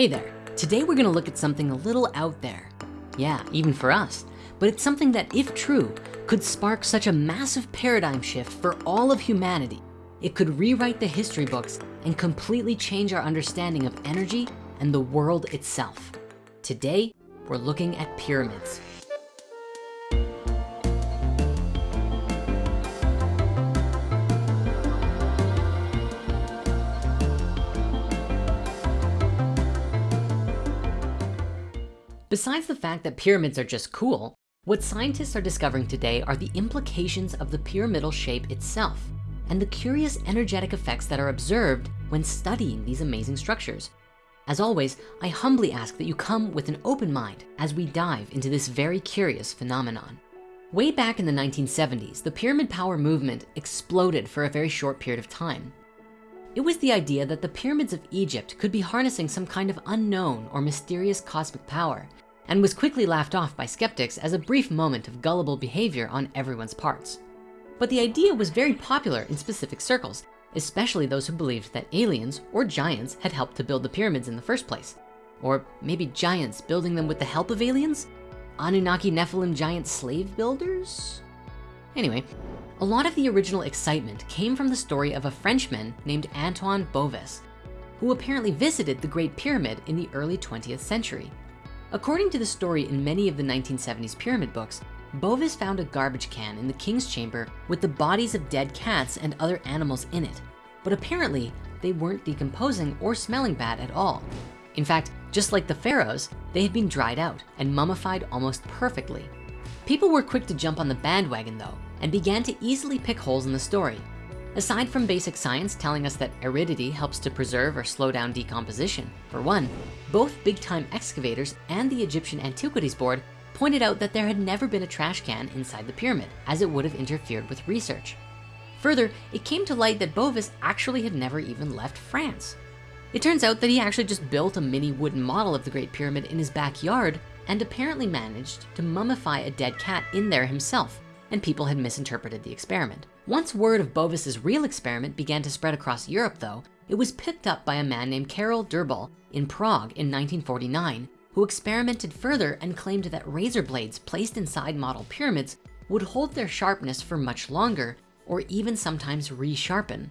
Hey there, today we're gonna look at something a little out there. Yeah, even for us, but it's something that if true, could spark such a massive paradigm shift for all of humanity. It could rewrite the history books and completely change our understanding of energy and the world itself. Today, we're looking at pyramids. Besides the fact that pyramids are just cool, what scientists are discovering today are the implications of the pyramidal shape itself and the curious energetic effects that are observed when studying these amazing structures. As always, I humbly ask that you come with an open mind as we dive into this very curious phenomenon. Way back in the 1970s, the pyramid power movement exploded for a very short period of time. It was the idea that the pyramids of Egypt could be harnessing some kind of unknown or mysterious cosmic power and was quickly laughed off by skeptics as a brief moment of gullible behavior on everyone's parts. But the idea was very popular in specific circles, especially those who believed that aliens or giants had helped to build the pyramids in the first place. Or maybe giants building them with the help of aliens? Anunnaki Nephilim giant slave builders? Anyway, a lot of the original excitement came from the story of a Frenchman named Antoine Bovis, who apparently visited the Great Pyramid in the early 20th century. According to the story in many of the 1970s pyramid books, Bovis found a garbage can in the king's chamber with the bodies of dead cats and other animals in it. But apparently they weren't decomposing or smelling bad at all. In fact, just like the pharaohs, they had been dried out and mummified almost perfectly. People were quick to jump on the bandwagon though, and began to easily pick holes in the story. Aside from basic science telling us that aridity helps to preserve or slow down decomposition, for one, both big time excavators and the Egyptian Antiquities Board pointed out that there had never been a trash can inside the pyramid as it would have interfered with research. Further, it came to light that Bovis actually had never even left France. It turns out that he actually just built a mini wooden model of the Great Pyramid in his backyard and apparently managed to mummify a dead cat in there himself and people had misinterpreted the experiment. Once word of Bovis's real experiment began to spread across Europe though, it was picked up by a man named Karel Drbal in Prague in 1949, who experimented further and claimed that razor blades placed inside model pyramids would hold their sharpness for much longer or even sometimes resharpen.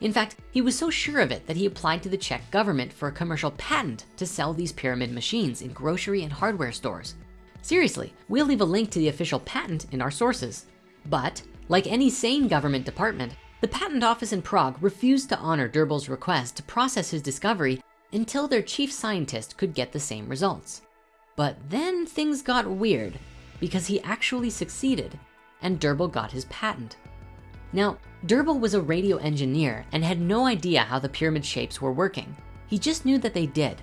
In fact, he was so sure of it that he applied to the Czech government for a commercial patent to sell these pyramid machines in grocery and hardware stores. Seriously, we'll leave a link to the official patent in our sources. But like any sane government department, the patent office in Prague refused to honor Drbal's request to process his discovery until their chief scientist could get the same results. But then things got weird because he actually succeeded and Drbal got his patent. Now, Drbal was a radio engineer and had no idea how the pyramid shapes were working. He just knew that they did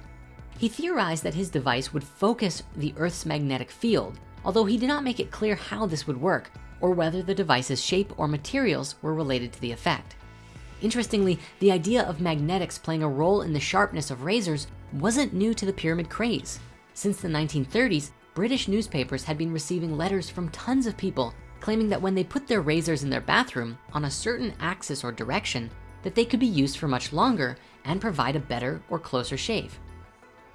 he theorized that his device would focus the Earth's magnetic field, although he did not make it clear how this would work or whether the device's shape or materials were related to the effect. Interestingly, the idea of magnetics playing a role in the sharpness of razors wasn't new to the pyramid craze. Since the 1930s, British newspapers had been receiving letters from tons of people claiming that when they put their razors in their bathroom on a certain axis or direction, that they could be used for much longer and provide a better or closer shave.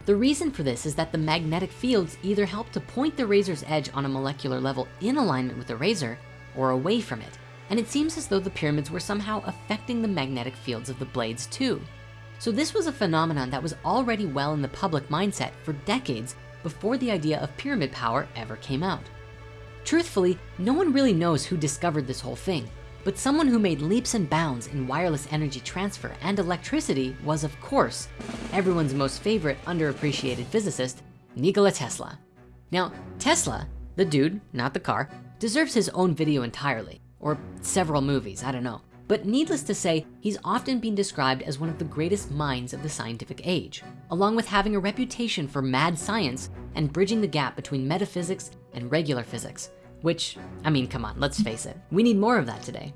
The reason for this is that the magnetic fields either help to point the razor's edge on a molecular level in alignment with the razor or away from it. And it seems as though the pyramids were somehow affecting the magnetic fields of the blades too. So this was a phenomenon that was already well in the public mindset for decades before the idea of pyramid power ever came out. Truthfully, no one really knows who discovered this whole thing, but someone who made leaps and bounds in wireless energy transfer and electricity was of course, everyone's most favorite underappreciated physicist, Nikola Tesla. Now, Tesla, the dude, not the car, deserves his own video entirely, or several movies, I don't know. But needless to say, he's often been described as one of the greatest minds of the scientific age, along with having a reputation for mad science and bridging the gap between metaphysics and regular physics, which, I mean, come on, let's face it. We need more of that today.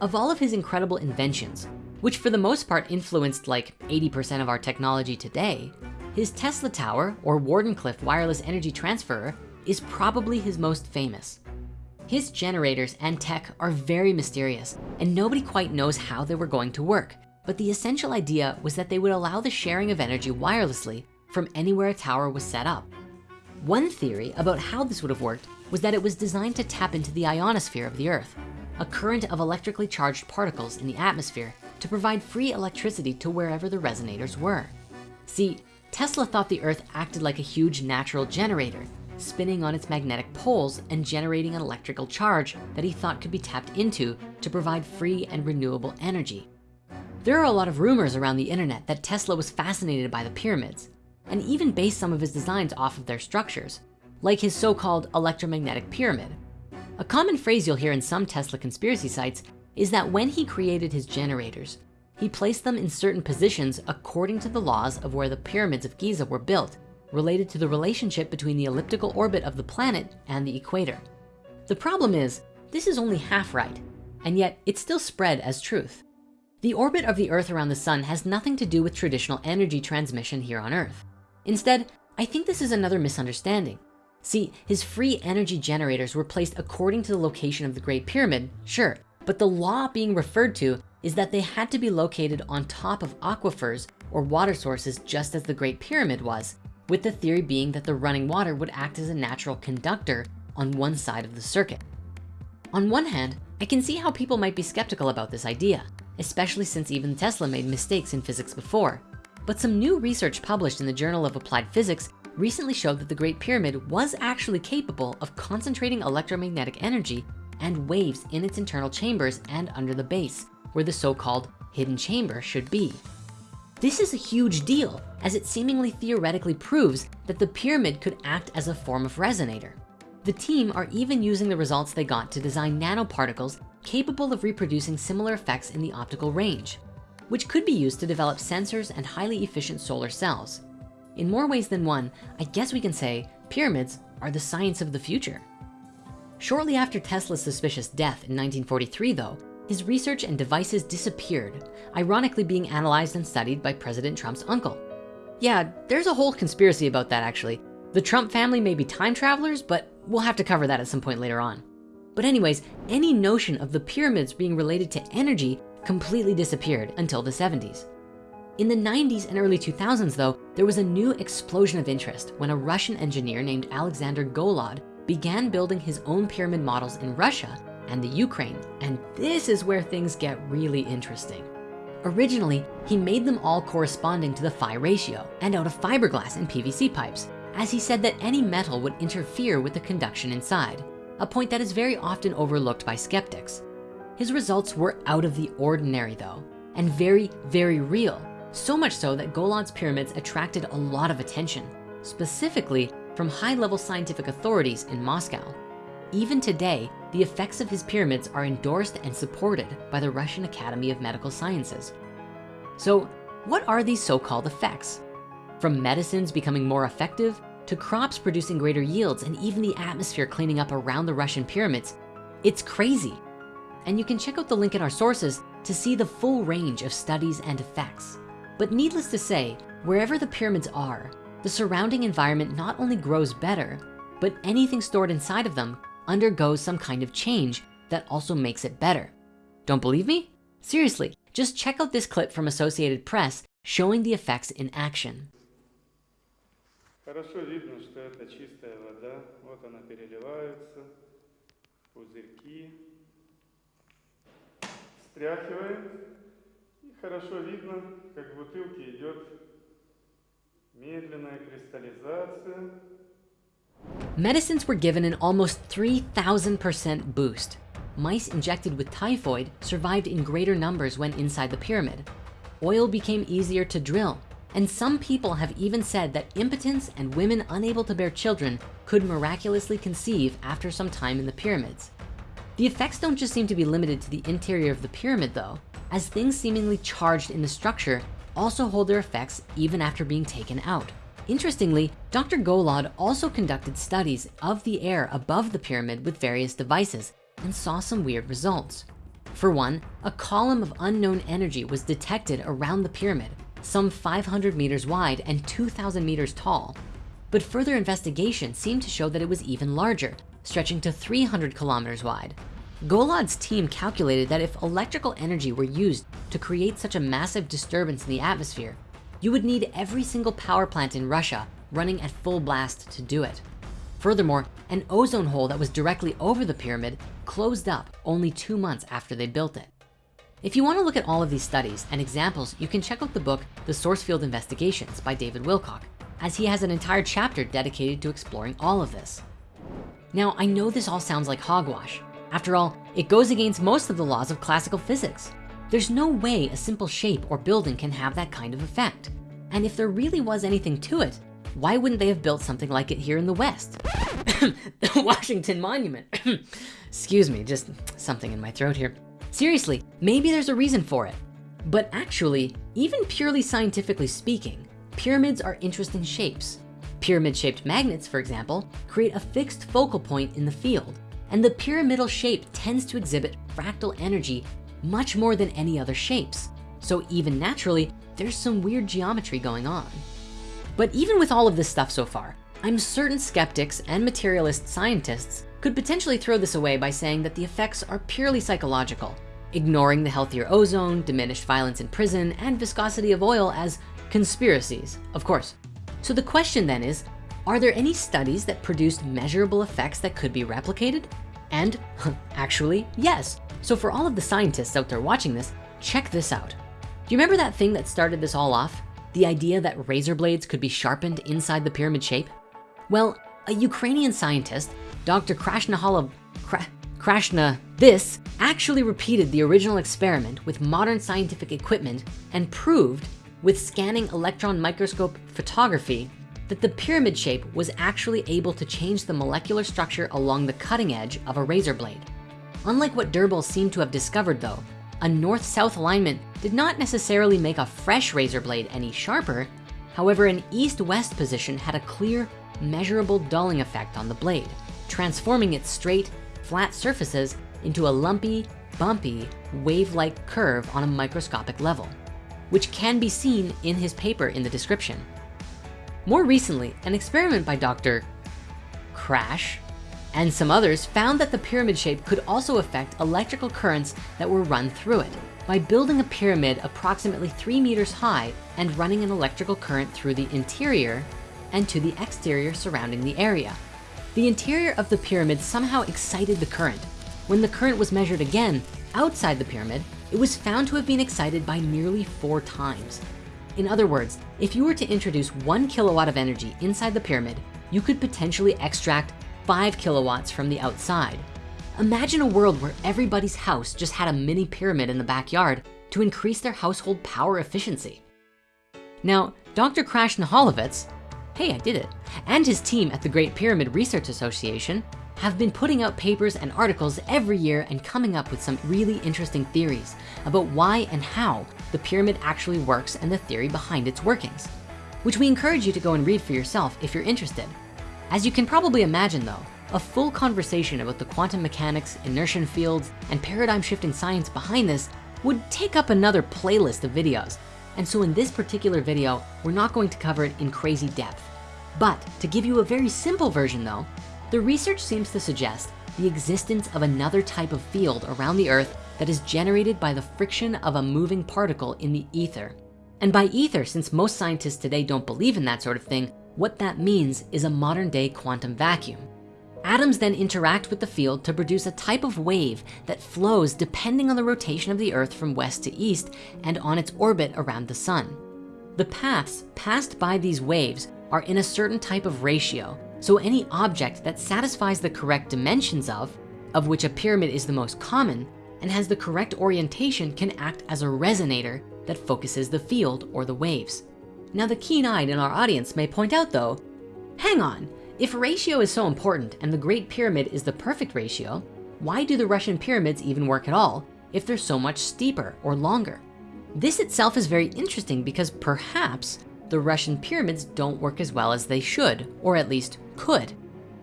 Of all of his incredible inventions, which for the most part influenced like 80% of our technology today, his Tesla Tower or Wardenclyffe wireless energy transfer is probably his most famous. His generators and tech are very mysterious and nobody quite knows how they were going to work. But the essential idea was that they would allow the sharing of energy wirelessly from anywhere a tower was set up. One theory about how this would have worked was that it was designed to tap into the ionosphere of the earth, a current of electrically charged particles in the atmosphere to provide free electricity to wherever the resonators were. See, Tesla thought the earth acted like a huge natural generator, spinning on its magnetic poles and generating an electrical charge that he thought could be tapped into to provide free and renewable energy. There are a lot of rumors around the internet that Tesla was fascinated by the pyramids and even based some of his designs off of their structures, like his so-called electromagnetic pyramid. A common phrase you'll hear in some Tesla conspiracy sites is that when he created his generators, he placed them in certain positions according to the laws of where the pyramids of Giza were built, related to the relationship between the elliptical orbit of the planet and the equator. The problem is, this is only half right, and yet it's still spread as truth. The orbit of the earth around the sun has nothing to do with traditional energy transmission here on earth. Instead, I think this is another misunderstanding. See, his free energy generators were placed according to the location of the Great Pyramid, sure, but the law being referred to is that they had to be located on top of aquifers or water sources just as the Great Pyramid was, with the theory being that the running water would act as a natural conductor on one side of the circuit. On one hand, I can see how people might be skeptical about this idea especially since even Tesla made mistakes in physics before. But some new research published in the Journal of Applied Physics recently showed that the Great Pyramid was actually capable of concentrating electromagnetic energy and waves in its internal chambers and under the base, where the so-called hidden chamber should be. This is a huge deal as it seemingly theoretically proves that the pyramid could act as a form of resonator. The team are even using the results they got to design nanoparticles capable of reproducing similar effects in the optical range, which could be used to develop sensors and highly efficient solar cells. In more ways than one, I guess we can say pyramids are the science of the future. Shortly after Tesla's suspicious death in 1943 though, his research and devices disappeared, ironically being analyzed and studied by President Trump's uncle. Yeah, there's a whole conspiracy about that actually. The Trump family may be time travelers, but we'll have to cover that at some point later on. But anyways, any notion of the pyramids being related to energy completely disappeared until the 70s. In the 90s and early 2000s though, there was a new explosion of interest when a Russian engineer named Alexander Golod began building his own pyramid models in Russia and the Ukraine. And this is where things get really interesting. Originally, he made them all corresponding to the phi ratio and out of fiberglass and PVC pipes, as he said that any metal would interfere with the conduction inside a point that is very often overlooked by skeptics. His results were out of the ordinary though, and very, very real. So much so that Golod's pyramids attracted a lot of attention, specifically from high-level scientific authorities in Moscow. Even today, the effects of his pyramids are endorsed and supported by the Russian Academy of Medical Sciences. So what are these so-called effects? From medicines becoming more effective to crops producing greater yields and even the atmosphere cleaning up around the Russian pyramids. It's crazy. And you can check out the link in our sources to see the full range of studies and effects. But needless to say, wherever the pyramids are, the surrounding environment not only grows better, but anything stored inside of them undergoes some kind of change that also makes it better. Don't believe me? Seriously, just check out this clip from Associated Press showing the effects in action. Хорошо видно, что это чистая вода. Вот она переливается, пузырьки. Стряхиваем. И хорошо видно, как в бутылке идет медленная кристаллизация. Medicines were given an almost 3,000% boost. Mice injected with typhoid survived in greater numbers when inside the pyramid. Oil became easier to drill and some people have even said that impotence and women unable to bear children could miraculously conceive after some time in the pyramids. The effects don't just seem to be limited to the interior of the pyramid though, as things seemingly charged in the structure also hold their effects even after being taken out. Interestingly, Dr. Golod also conducted studies of the air above the pyramid with various devices and saw some weird results. For one, a column of unknown energy was detected around the pyramid some 500 meters wide and 2,000 meters tall. But further investigation seemed to show that it was even larger, stretching to 300 kilometers wide. Golod's team calculated that if electrical energy were used to create such a massive disturbance in the atmosphere, you would need every single power plant in Russia running at full blast to do it. Furthermore, an ozone hole that was directly over the pyramid closed up only two months after they built it. If you wanna look at all of these studies and examples, you can check out the book, The Source Field Investigations by David Wilcock, as he has an entire chapter dedicated to exploring all of this. Now, I know this all sounds like hogwash. After all, it goes against most of the laws of classical physics. There's no way a simple shape or building can have that kind of effect. And if there really was anything to it, why wouldn't they have built something like it here in the West? the Washington Monument. Excuse me, just something in my throat here. Seriously, maybe there's a reason for it. But actually, even purely scientifically speaking, pyramids are interesting shapes. Pyramid-shaped magnets, for example, create a fixed focal point in the field, and the pyramidal shape tends to exhibit fractal energy much more than any other shapes. So even naturally, there's some weird geometry going on. But even with all of this stuff so far, I'm certain skeptics and materialist scientists could potentially throw this away by saying that the effects are purely psychological, ignoring the healthier ozone, diminished violence in prison, and viscosity of oil as conspiracies, of course. So the question then is, are there any studies that produced measurable effects that could be replicated? And actually, yes. So for all of the scientists out there watching this, check this out. Do you remember that thing that started this all off? The idea that razor blades could be sharpened inside the pyramid shape? Well, a Ukrainian scientist, Dr. Krashnahol Krashna, this actually repeated the original experiment with modern scientific equipment and proved with scanning electron microscope photography that the pyramid shape was actually able to change the molecular structure along the cutting edge of a razor blade. Unlike what Drbal seemed to have discovered though, a north-south alignment did not necessarily make a fresh razor blade any sharper. However, an east-west position had a clear, measurable dulling effect on the blade, transforming its straight, flat surfaces into a lumpy, bumpy, wave-like curve on a microscopic level, which can be seen in his paper in the description. More recently, an experiment by Dr. Crash and some others found that the pyramid shape could also affect electrical currents that were run through it by building a pyramid approximately three meters high and running an electrical current through the interior and to the exterior surrounding the area. The interior of the pyramid somehow excited the current. When the current was measured again outside the pyramid, it was found to have been excited by nearly four times. In other words, if you were to introduce one kilowatt of energy inside the pyramid, you could potentially extract five kilowatts from the outside. Imagine a world where everybody's house just had a mini pyramid in the backyard to increase their household power efficiency. Now, Dr. Crash Naholovitz, hey, I did it, and his team at the Great Pyramid Research Association have been putting out papers and articles every year and coming up with some really interesting theories about why and how the pyramid actually works and the theory behind its workings, which we encourage you to go and read for yourself if you're interested. As you can probably imagine though, a full conversation about the quantum mechanics, inertial fields, and paradigm shifting science behind this would take up another playlist of videos. And so in this particular video, we're not going to cover it in crazy depth. But to give you a very simple version though, the research seems to suggest the existence of another type of field around the earth that is generated by the friction of a moving particle in the ether. And by ether, since most scientists today don't believe in that sort of thing, what that means is a modern day quantum vacuum. Atoms then interact with the field to produce a type of wave that flows depending on the rotation of the earth from west to east and on its orbit around the sun. The paths passed by these waves are in a certain type of ratio so any object that satisfies the correct dimensions of, of which a pyramid is the most common, and has the correct orientation can act as a resonator that focuses the field or the waves. Now the keen-eyed in our audience may point out though, hang on, if ratio is so important and the Great Pyramid is the perfect ratio, why do the Russian pyramids even work at all if they're so much steeper or longer? This itself is very interesting because perhaps the Russian pyramids don't work as well as they should, or at least could.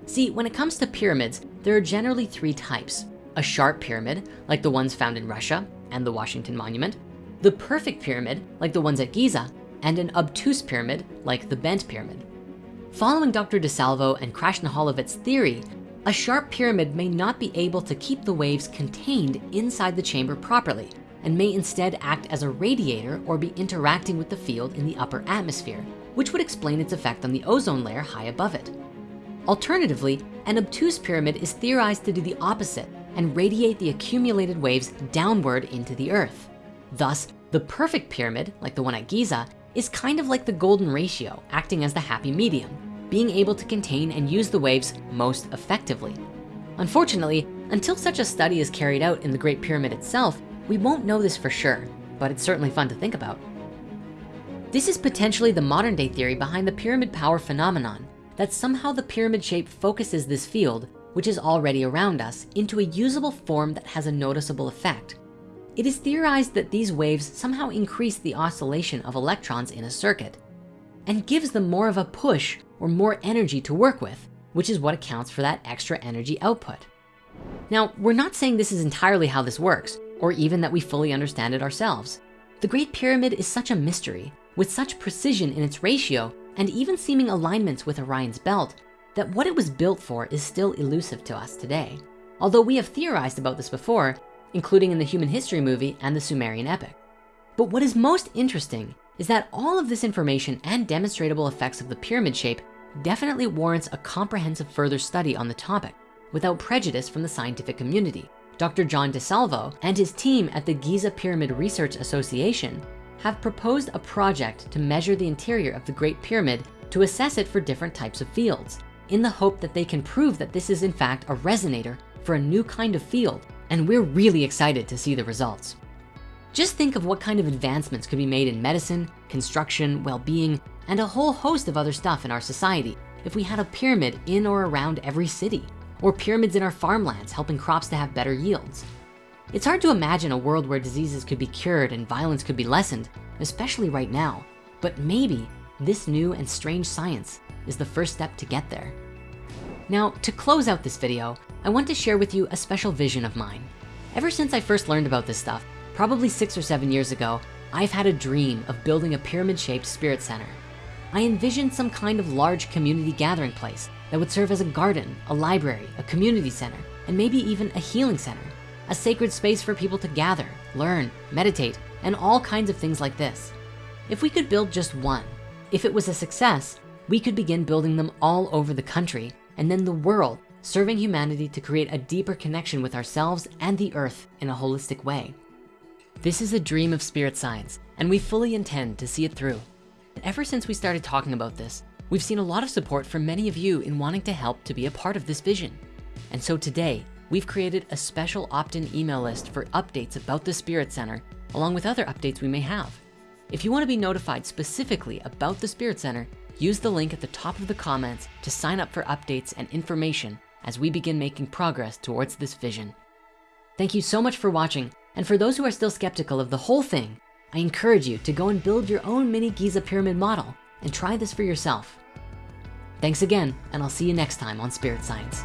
See, when it comes to pyramids, there are generally three types. A sharp pyramid, like the ones found in Russia and the Washington Monument, the perfect pyramid, like the ones at Giza, and an obtuse pyramid, like the bent pyramid. Following Dr. DeSalvo and Krasznaholowicz's theory, a sharp pyramid may not be able to keep the waves contained inside the chamber properly, and may instead act as a radiator or be interacting with the field in the upper atmosphere, which would explain its effect on the ozone layer high above it. Alternatively, an obtuse pyramid is theorized to do the opposite and radiate the accumulated waves downward into the earth. Thus, the perfect pyramid, like the one at Giza, is kind of like the golden ratio, acting as the happy medium, being able to contain and use the waves most effectively. Unfortunately, until such a study is carried out in the Great Pyramid itself, we won't know this for sure, but it's certainly fun to think about. This is potentially the modern day theory behind the pyramid power phenomenon, that somehow the pyramid shape focuses this field, which is already around us, into a usable form that has a noticeable effect. It is theorized that these waves somehow increase the oscillation of electrons in a circuit and gives them more of a push or more energy to work with, which is what accounts for that extra energy output. Now, we're not saying this is entirely how this works, or even that we fully understand it ourselves. The Great Pyramid is such a mystery with such precision in its ratio and even seeming alignments with Orion's belt that what it was built for is still elusive to us today. Although we have theorized about this before, including in the human history movie and the Sumerian epic. But what is most interesting is that all of this information and demonstrable effects of the pyramid shape definitely warrants a comprehensive further study on the topic without prejudice from the scientific community. Dr. John DeSalvo and his team at the Giza Pyramid Research Association have proposed a project to measure the interior of the Great Pyramid to assess it for different types of fields in the hope that they can prove that this is in fact a resonator for a new kind of field. And we're really excited to see the results. Just think of what kind of advancements could be made in medicine, construction, well-being, and a whole host of other stuff in our society if we had a pyramid in or around every city, or pyramids in our farmlands helping crops to have better yields. It's hard to imagine a world where diseases could be cured and violence could be lessened, especially right now. But maybe this new and strange science is the first step to get there. Now, to close out this video, I want to share with you a special vision of mine. Ever since I first learned about this stuff, probably six or seven years ago, I've had a dream of building a pyramid-shaped spirit center. I envisioned some kind of large community gathering place that would serve as a garden, a library, a community center, and maybe even a healing center, a sacred space for people to gather, learn, meditate, and all kinds of things like this. If we could build just one, if it was a success, we could begin building them all over the country and then the world, serving humanity to create a deeper connection with ourselves and the earth in a holistic way. This is a dream of spirit science, and we fully intend to see it through. Ever since we started talking about this, we've seen a lot of support from many of you in wanting to help to be a part of this vision. And so today, we've created a special opt-in email list for updates about the Spirit Center, along with other updates we may have. If you wanna be notified specifically about the Spirit Center, use the link at the top of the comments to sign up for updates and information as we begin making progress towards this vision. Thank you so much for watching. And for those who are still skeptical of the whole thing, I encourage you to go and build your own mini Giza pyramid model and try this for yourself. Thanks again, and I'll see you next time on Spirit Science.